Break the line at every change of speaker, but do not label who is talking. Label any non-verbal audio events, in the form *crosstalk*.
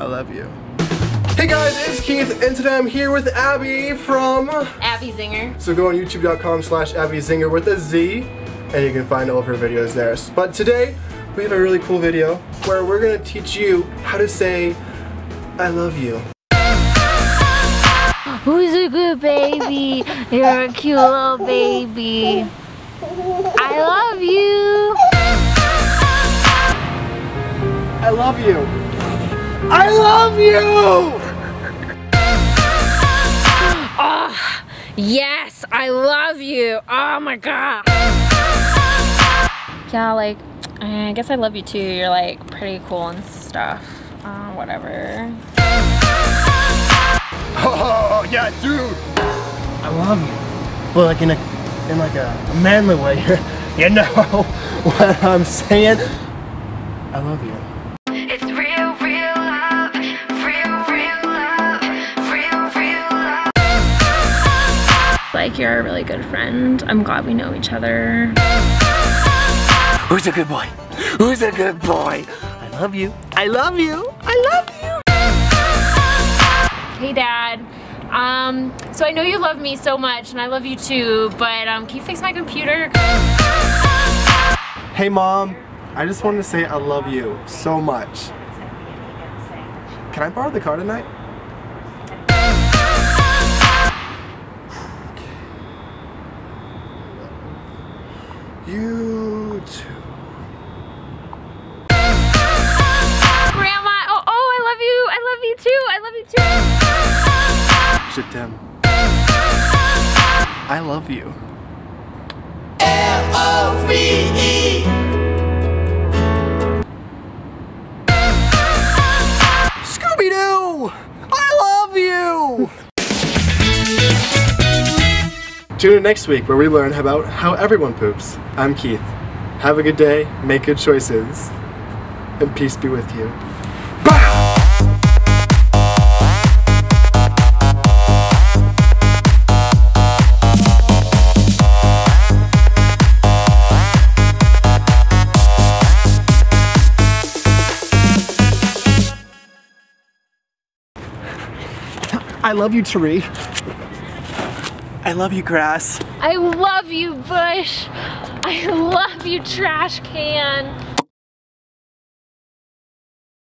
I love you. Hey guys, it's Keith, and today I'm here with Abby from...
Abby Zinger.
So go on youtube.com slash Abby Zinger with a Z, and you can find all of her videos there. But today, we have a really cool video where we're gonna teach you how to say, I love you.
Who's a good baby? You're a cute little baby. I love you.
I love you. I love you!
Oh, yes, I love you. Oh my god. Yeah, like, I guess I love you too. You're like pretty cool and stuff. Uh, whatever. *laughs*
Oh, yeah, dude. I love you. But like in a, in like a, a manly way. *laughs* you know *laughs* what I'm saying? I love you.
Like, you're a really good friend. I'm glad we know each other.
Who's a good boy? Who's a good boy? I love you. I love you. I love you.
Hey, Dad. Um, so I know you love me so much, and I love you too, but um, can you fix my computer?
Hey, Mom. I just wanted to say I love you so much. Can I borrow the car tonight? You too.
Grandma, oh, oh, I love you. I love you too. I love you too.
Je t'aime. I love you. Scooby-Doo! Tune in next week where we learn about how everyone poops. I'm Keith. Have a good day, make good choices, and peace be with you. Bow! I love you, Tari. I love you, grass.
I love you, Bush. I love you, trash can.